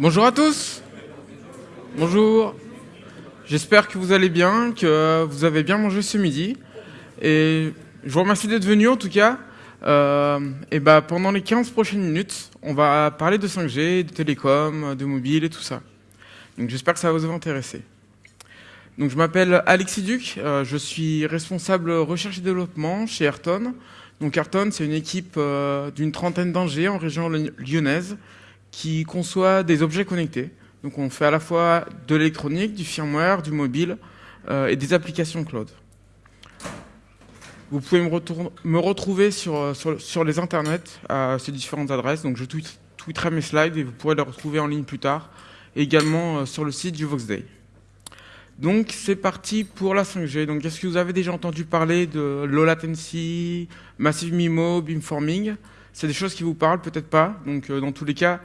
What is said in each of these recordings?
Bonjour à tous. Bonjour. J'espère que vous allez bien, que vous avez bien mangé ce midi. Et je vous remercie d'être venu en tout cas. Euh, et bah, pendant les 15 prochaines minutes, on va parler de 5G, de télécom, de mobile et tout ça. Donc j'espère que ça va vous intéresser. Donc je m'appelle Alexis Duc, euh, je suis responsable recherche et développement chez Ayrton. Donc Ayrton, c'est une équipe euh, d'une trentaine d'ingés en région lyonnaise qui conçoit des objets connectés. Donc on fait à la fois de l'électronique, du firmware, du mobile euh, et des applications cloud. Vous pouvez me, retrouver sur, sur, les internets à ces différentes adresses. Donc je tweeterai mes slides et vous pourrez les retrouver en ligne plus tard. Et également euh, sur le site du Voxday. Donc c'est parti pour la 5G. Donc est-ce que vous avez déjà entendu parler de low latency, massive MIMO, beamforming? C'est des choses qui vous parlent, peut-être pas. Donc euh, dans tous les cas,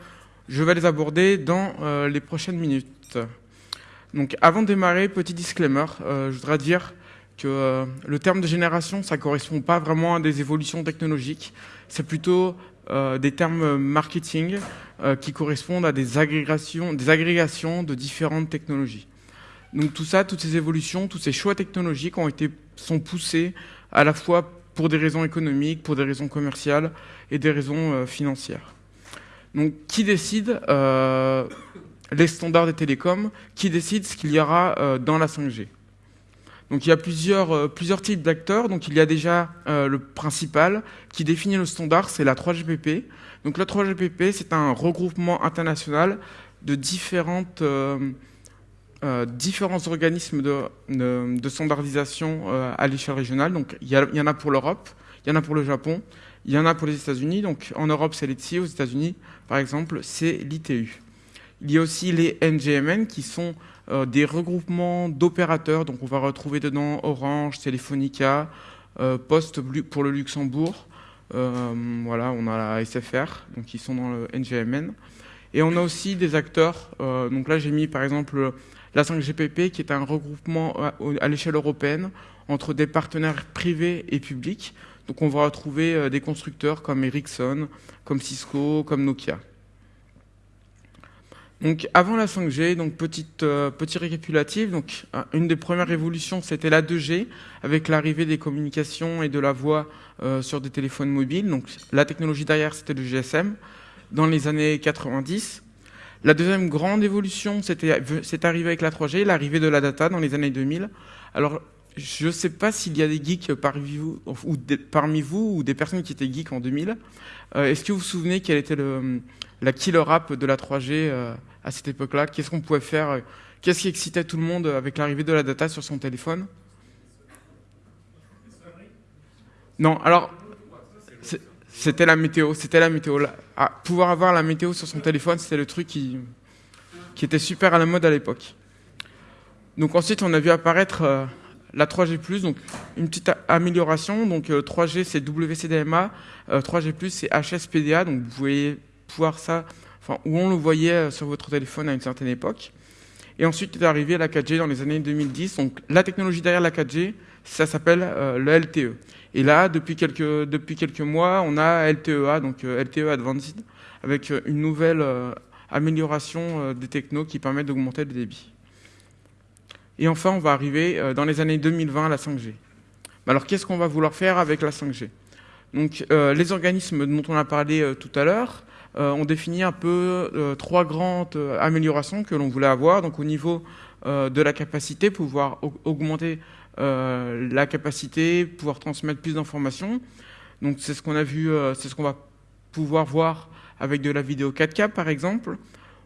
je vais les aborder dans euh, les prochaines minutes. Donc avant de démarrer, petit disclaimer, euh, je voudrais dire que le terme de génération, ça correspond pas vraiment à des évolutions technologiques, c'est plutôt des termes marketing qui correspondent à des agrégations, des agrégations de différentes technologies. Donc tout ça, toutes ces évolutions, tous ces choix technologiques ont été, sont poussés à la fois pour des raisons économiques, pour des raisons commerciales et des raisons financières. Donc, qui décide euh, les standards des télécoms? Qui décide ce qu'il y aura euh, dans la 5G donc il y a plusieurs, euh, plusieurs types d'acteurs. Donc il y a déjà le principal qui définit le standard, c'est la 3GPP. Donc la 3GPP, c'est un regroupement international de différentes, différents organismes de, standardisation à l'échelle régionale. Donc il y, en a pour l'Europe, il y en a pour le Japon, il y en a pour les États-Unis. Donc en Europe, c'est l'ETSI, aux États-Unis, par exemple, c'est l'ITU. Il y a aussi les NGMN qui sont euh, des regroupements d'opérateurs. Donc on va retrouver dedans Orange, Telefonica, euh, Poste pour le Luxembourg. Euh, voilà, on a la SFR, donc qui sont dans le NGMN. Et on a aussi des acteurs. donc là, j'ai mis par exemple la 5GPP, qui est un regroupement à l'échelle européenne entre des partenaires privés et publics. Donc on va retrouver euh, des constructeurs comme Ericsson, comme Cisco, comme Nokia. Donc avant la 5G, donc petite, euh, petit récapitulatif, donc euh, une des premières révolutions c'était la 2G avec l'arrivée des communications et de la voix sur des téléphones mobiles. Donc la technologie derrière c'était le GSM dans les années 90. La deuxième grande évolution c'est arrivé avec la 3G, l'arrivée de la data dans les années 2000. Alors je ne sais pas s'il y a des geeks parmi vous, ou des, personnes qui étaient geeks en 2000. Euh, est-ce que vous vous souvenez quelle était le, la killer app de la 3G euh, à cette époque-là? Qu'est-ce qu'on pouvait faire Qu'est-ce qui excitait tout le monde avec l'arrivée de la data sur son téléphone? Non, alors c'était la météo, c'était la météo. Ah, pouvoir avoir la météo sur son téléphone, c'était le truc qui, était super à la mode à l'époque. Donc ensuite, on a vu apparaître euh, la 3G+, donc une petite amélioration. Donc 3G euh, c'est WCDMA, 3G+, euh, c'est HSPDA, donc vous pouvez pouvoir ça, enfin, où on le voyait sur votre téléphone à une certaine époque. Et ensuite est arrivé la 4G dans les années 2010. Donc la technologie derrière la 4G, ça s'appelle le LTE. Et là, depuis quelques, depuis quelques mois, on a LTEA, donc LTE Advanced, avec une nouvelle amélioration des technos qui permettent d'augmenter le débit. Et enfin, on va arriver euh, dans les années 2020 à la 5G. Alors, qu'est-ce qu'on va vouloir faire avec la 5G Donc, euh, les organismes dont on a parlé euh, tout à l'heure ont défini un peu trois grandes améliorations que l'on voulait avoir. Donc, au niveau de la capacité, pouvoir augmenter la capacité, pouvoir transmettre plus d'informations. Donc, c'est ce qu'on a vu, c'est ce qu'on va pouvoir voir avec de la vidéo 4K, par exemple.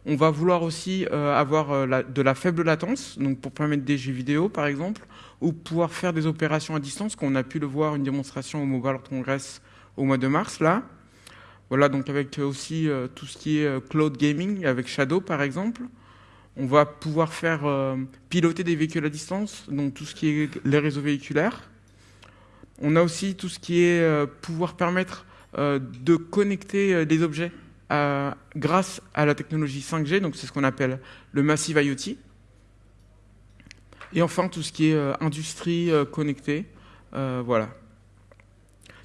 On va vouloir aussi euh, avoir euh, de la faible latence, donc pour permettre des jeux vidéo par exemple, ou pouvoir faire des opérations à distance, qu'on a pu le voir une démonstration au Mobile World Congress au mois de mars là. Voilà, donc avec aussi euh, tout ce qui est cloud gaming, avec Shadow par exemple. On va pouvoir faire piloter des véhicules à distance, donc tout ce qui est les réseaux véhiculaires. On a aussi tout ce qui est pouvoir permettre de connecter des objets grâce à la technologie 5G, donc c'est ce qu'on appelle le Massive IoT. Et enfin, tout ce qui est euh, industrie euh, connectée. Euh, voilà.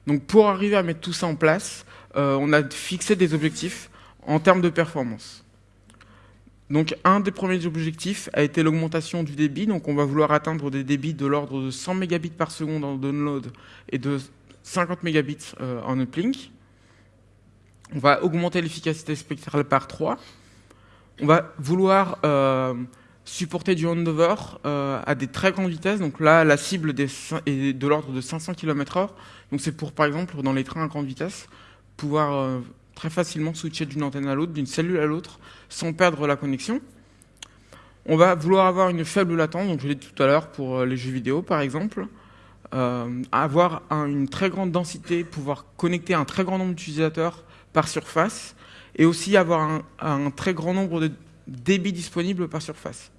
Donc pour arriver à mettre tout ça en place, on a fixé des objectifs en termes de performance. Donc un des premiers objectifs a été l'augmentation du débit. Donc on va vouloir atteindre des débits de l'ordre de 100 mégabits par seconde en download et de 50 mégabits euh, en uplink. On va augmenter l'efficacité spectrale par 3. On va vouloir euh, supporter du handover euh, à des très grandes vitesses. Donc là, la cible est de l'ordre de 500 km/h. Donc c'est pour, par exemple, dans les trains à grande vitesse, pouvoir très facilement switcher d'une antenne à l'autre, d'une cellule à l'autre, sans perdre la connexion. On va vouloir avoir une faible latence, donc je l'ai dit tout à l'heure pour euh, les jeux vidéo par exemple, euh, avoir une très grande densité, pouvoir connecter un très grand nombre d'utilisateurs par surface, et aussi avoir un, très grand nombre de débits disponibles par surface.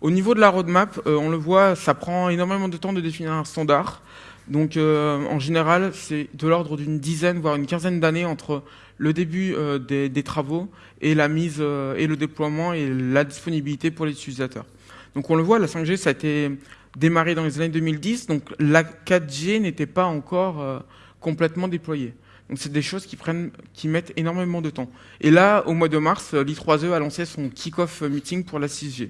Au niveau de la roadmap, euh, on le voit, ça prend énormément de temps de définir un standard. Donc euh, en général, c'est de l'ordre d'une dizaine, voire une quinzaine d'années entre le début euh, des, travaux et la mise euh, et le déploiement et la disponibilité pour les utilisateurs. Donc on le voit, la 5G, ça a été démarré dans les années 2010, donc la 4G n'était pas encore complètement déployée. Donc c'est des choses qui prennent, qui mettent énormément de temps. Et là, au mois de mars, l'I3E a lancé son kick-off meeting pour la 6G.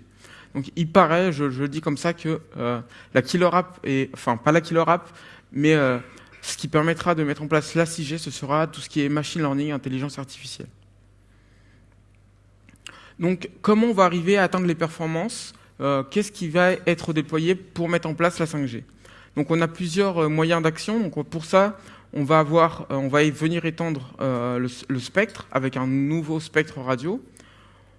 Donc il paraît, je, dis comme ça, que euh, la killer app, est, enfin pas la killer app, mais euh, ce qui permettra de mettre en place la 6G, ce sera tout ce qui est machine learning, intelligence artificielle. Donc comment on va arriver à atteindre les performances euh, Qu'est-ce qui va être déployé pour mettre en place la 5G Donc on a plusieurs moyens d'action. Pour ça, on va avoir, on va venir étendre le, spectre avec un nouveau spectre radio.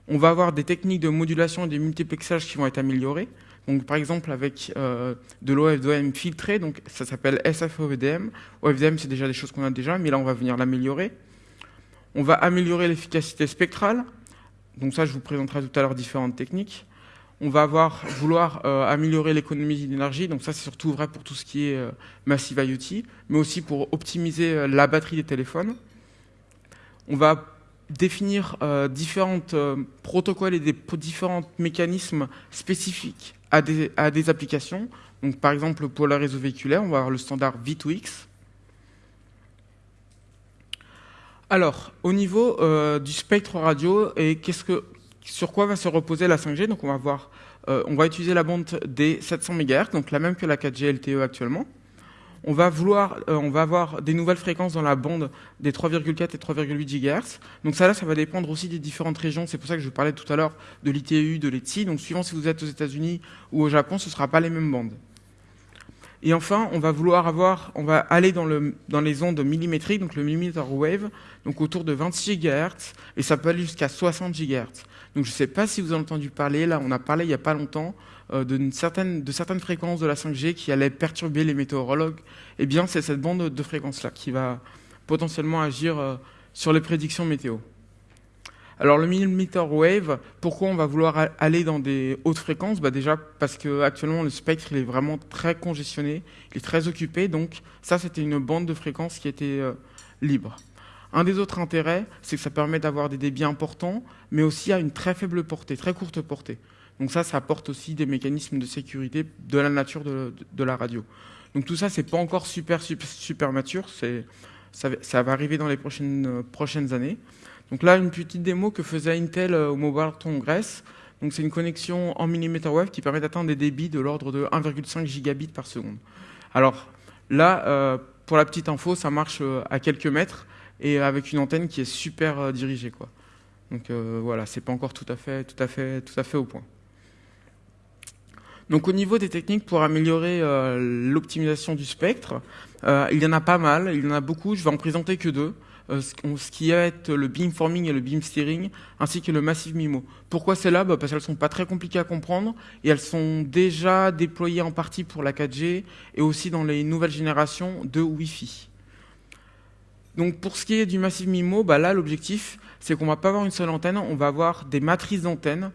On va avoir des techniques de modulation et de multiplexage qui vont être améliorées. Donc, par exemple, avec euh, de l'OFDM filtré, donc ça s'appelle SFOVDM. OFDM, c'est déjà des choses qu'on a déjà, mais là, on va venir l'améliorer. On va améliorer l'efficacité spectrale. Donc ça, je vous présenterai tout à l'heure différentes techniques. On va avoir, vouloir euh, améliorer l'économie d'énergie. Donc ça, c'est surtout vrai pour tout ce qui est euh, Massive IoT, mais aussi pour optimiser la batterie des téléphones. On va définir euh, différents euh, protocoles et différents mécanismes spécifiques à des, applications. Par exemple, pour le réseau véhiculaire, on va avoir le standard V2X. Alors, au niveau euh, du spectre radio, et sur quoi va se reposer la 5G Donc, on va, on va utiliser la bande des 700 MHz, donc la même que la 4G LTE actuellement on va vouloir, euh, avoir des nouvelles fréquences dans la bande des 3,4 et 3,8 GHz. Donc ça là, ça va dépendre aussi des différentes régions. C'est pour ça que je parlais tout à l'heure de l'ITU, de l'ETSI. Donc suivant si vous êtes aux États-Unis ou au Japon, ce ne sera pas les mêmes bandes. Et enfin, on va vouloir avoir, on va aller dans, le, dans les ondes millimétriques, donc le millimeter wave, donc autour de 26 GHz, et ça peut aller jusqu'à 60 GHz. Donc je ne sais pas si vous avez entendu parler, là on a parlé il n'y a pas longtemps euh, de, certaine, de certaines fréquences de la 5G qui allaient perturber les météorologues, eh bien c'est cette bande de fréquences-là qui va potentiellement agir euh, sur les prédictions météo. Alors le millimeter wave, pourquoi on va vouloir aller dans des hautes fréquences? Bah Déjà parce que actuellement le spectre il est vraiment très congestionné, il est très occupé, donc ça c'était une bande de fréquences qui était euh, libre. Un des autres intérêts, c'est que ça permet d'avoir des débits importants, mais aussi à une très faible portée, très courte portée. Donc ça, ça apporte aussi des mécanismes de sécurité de la nature de, la radio. Donc tout ça, c'est pas encore super, super, super mature. Ça, va arriver dans les prochaines, prochaines années. Donc là, une petite démo que faisait Intel euh, au Mobile Congress. Donc c'est une connexion en millimeter wave qui permet d'atteindre des débits de l'ordre de 1,5 gigabits par seconde. Alors là, euh, pour la petite info, ça marche euh, à quelques mètres et avec une antenne qui est super dirigée. Quoi. Donc voilà, c'est pas encore tout à fait, tout à fait, tout à fait au point. Donc au niveau des techniques pour améliorer euh, l'optimisation du spectre, euh, il y en a pas mal, il y en a beaucoup, je vais en présenter que deux. Euh, ce qui est le beamforming et le beam steering, ainsi que le massive MIMO. Pourquoi c'est là? Bah Parce qu'elles sont pas très compliquées à comprendre et elles sont déjà déployées en partie pour la 4G et aussi dans les nouvelles générations de Wi-Fi. Donc pour ce qui est du massive MIMO, bah là l'objectif c'est qu'on va pas avoir une seule antenne, on va avoir des matrices d'antennes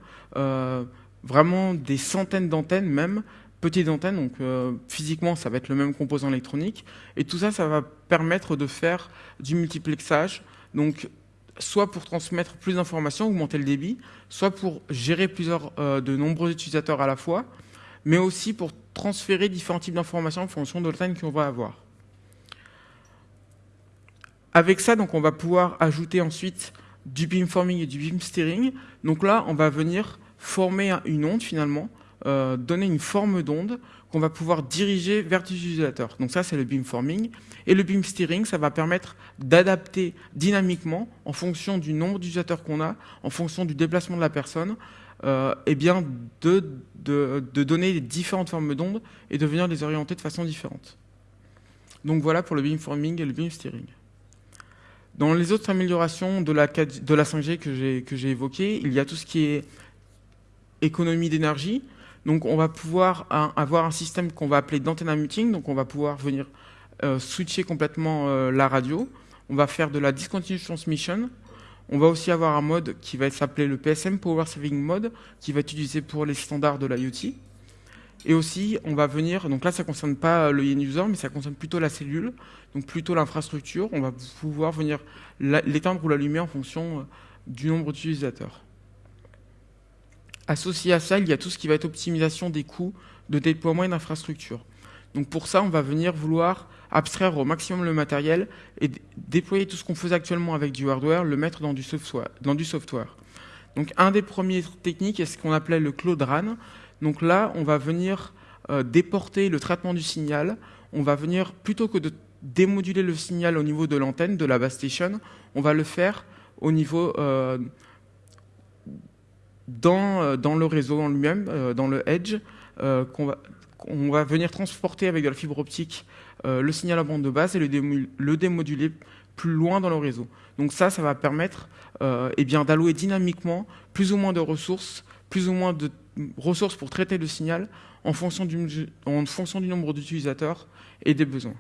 vraiment des centaines d'antennes même, petites antennes, donc euh, physiquement ça va être le même composant électronique, et tout ça, ça va permettre de faire du multiplexage, donc soit pour transmettre plus d'informations, augmenter le débit, soit pour gérer plusieurs, euh, de nombreux utilisateurs à la fois, mais aussi pour transférer différents types d'informations en fonction de l'antenne qu'on va avoir. Avec ça, donc, on va pouvoir ajouter ensuite du beamforming et du beam steering. Donc là, on va venir former une onde finalement, euh, donner une forme d'onde qu'on va pouvoir diriger vers l'utilisateur. Donc ça, c'est le beamforming. Et le beam steering, ça va permettre d'adapter dynamiquement, en fonction du nombre d'utilisateurs qu'on a, en fonction du déplacement de la personne, euh, eh bien de, de, donner différentes formes d'ondes et de venir les orienter de façon différente. Donc voilà pour le beamforming et le beam steering. Dans les autres améliorations de la, de la 5G que j'ai évoquées, il y a tout ce qui est économie d'énergie. Donc on va pouvoir avoir un système qu'on va appeler d'antenna muting, donc on va pouvoir venir euh, switcher complètement euh, la radio. On va faire de la discontinuous transmission. On va aussi avoir un mode qui va s'appeler le PSM, Power Saving Mode, qui va être utilisé pour les standards de l'IoT. Et aussi, on va venir, donc là ça ne concerne pas le end-user, mais ça concerne plutôt la cellule, donc plutôt l'infrastructure. On va pouvoir venir l'éteindre ou l'allumer en fonction euh, du nombre d'utilisateurs. Associé à ça, il y a tout ce qui va être optimisation des coûts de déploiement et d'infrastructure. Donc pour ça, on va venir vouloir abstraire au maximum le matériel et déployer tout ce qu'on faisait actuellement avec du hardware, le mettre dans du software. Donc un des premiers techniques est ce qu'on appelait le Cloud RAN. Donc là, on va venir euh, déporter le traitement du signal. On va venir, plutôt que de démoduler le signal au niveau de l'antenne, de la base station, on va le faire au niveau euh, dans, euh, dans, le réseau en lui-même, dans le edge, qu'on va, va venir transporter avec de la fibre optique le signal à bande de base et le, le, démoduler plus loin dans le réseau. Donc ça, ça va permettre eh d'allouer dynamiquement plus ou moins de ressources, plus ou moins de ressources pour traiter le signal en fonction du nombre d'utilisateurs et des besoins.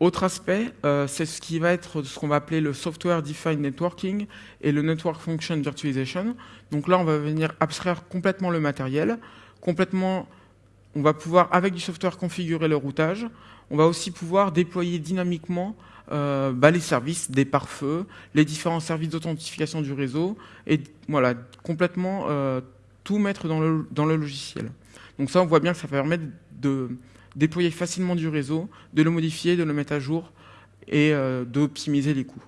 Autre aspect, euh, c'est ce qui va être ce qu'on va appeler le Software Defined Networking et le Network Function Virtualization. Donc là, on va venir abstraire complètement le matériel, complètement, on va pouvoir, avec du software, configurer le routage. On va aussi pouvoir déployer dynamiquement euh, bah, les services des pare-feux, les différents services d'authentification du réseau, et voilà, complètement euh, tout mettre dans le, dans le logiciel. Donc ça, on voit bien que ça permet de déployer facilement du réseau, de le modifier, de le mettre à jour et euh, d'optimiser les coûts.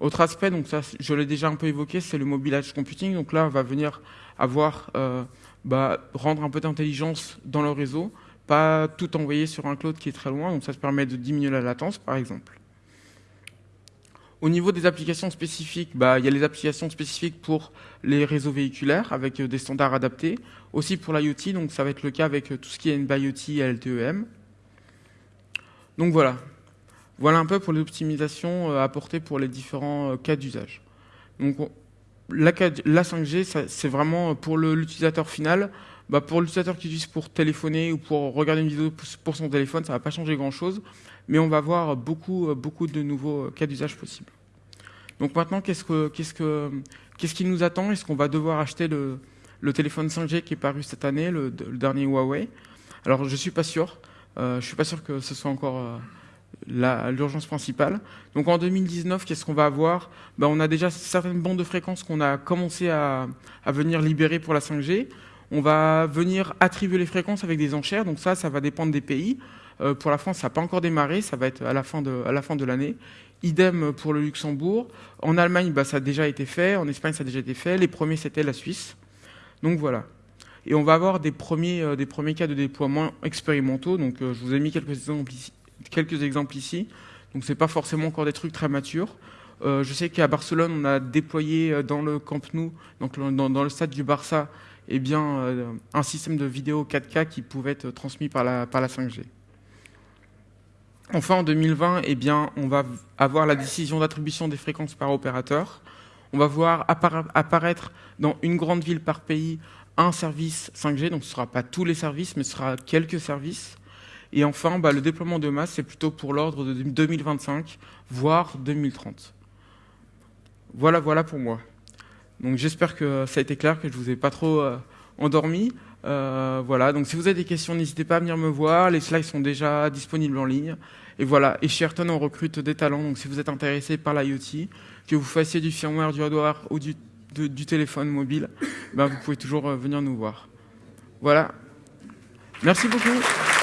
Autre aspect, donc ça, je l'ai déjà un peu évoqué, c'est le mobile edge computing. Donc là, on va venir avoir, bah, rendre un peu d'intelligence dans le réseau, pas tout envoyer sur un cloud qui est très loin, donc ça se permet de diminuer la latence par exemple. Au niveau des applications spécifiques, bah, il y a les applications spécifiques pour les réseaux véhiculaires avec euh, des standards adaptés, aussi pour l'IoT, donc ça va être le cas avec euh, tout ce qui est NB-IoT et LTEM. Donc voilà, voilà un peu pour l'optimisation euh, apportée pour les différents cas d'usage. Donc la 5G, c'est vraiment pour l'utilisateur final, bah, pour l'utilisateur qui utilise pour téléphoner ou pour regarder une vidéo pour son téléphone, ça ne va pas changer grand-chose, mais on va voir beaucoup, beaucoup de nouveaux cas d'usage possibles. Donc maintenant, qu'est-ce, que, qu'est-ce, que, qu'est-ce qui nous attend? Est-ce qu'on va devoir acheter le, téléphone 5G qui est paru cette année, le, dernier Huawei? Alors, je ne suis pas sûr. Euh, je ne suis pas sûr que ce soit encore euh, l'urgence principale. Donc en 2019, qu'est-ce qu'on va avoir? Ben, On a déjà certaines bandes de fréquences qu'on a commencé à, à venir libérer pour la 5G. On va venir attribuer les fréquences avec des enchères, donc ça, ça va dépendre des pays. Euh, pour la France, ça n'a pas encore démarré, ça va être à la fin de, l'année. Idem pour le Luxembourg. En Allemagne, bah, ça a déjà été fait. En Espagne, ça a déjà été fait. Les premiers, c'était la Suisse. Donc voilà. Et on va avoir des premiers, euh, cas de déploiement expérimentaux. Donc euh, je vous ai mis quelques exemples ici. Donc c'est pas forcément encore des trucs très matures. je sais qu'à Barcelone, on a déployé dans le Camp Nou, donc dans, dans le stade du Barça, eh bien, euh, un système de vidéo 4K qui pouvait être transmis par la, par la 5G. Enfin, en 2020, eh bien, on va avoir la décision d'attribution des fréquences par opérateur. On va voir apparaître dans une grande ville par pays un service 5G, donc ce ne sera pas tous les services, mais ce sera quelques services. Et enfin, bah, le déploiement de masse, c'est plutôt pour l'ordre de 2025, voire 2030. Voilà, voilà pour moi. Donc j'espère que ça a été clair, que je vous ai pas trop euh, endormi. Euh, voilà, donc si vous avez des questions, n'hésitez pas à venir me voir. Les slides sont déjà disponibles en ligne. Et voilà, et chez Ayrton, on recrute des talents. Donc si vous êtes intéressé par l'IoT, que vous fassiez du firmware, du hardware ou du, du téléphone mobile, ben vous pouvez toujours euh, venir nous voir. Voilà. Merci beaucoup.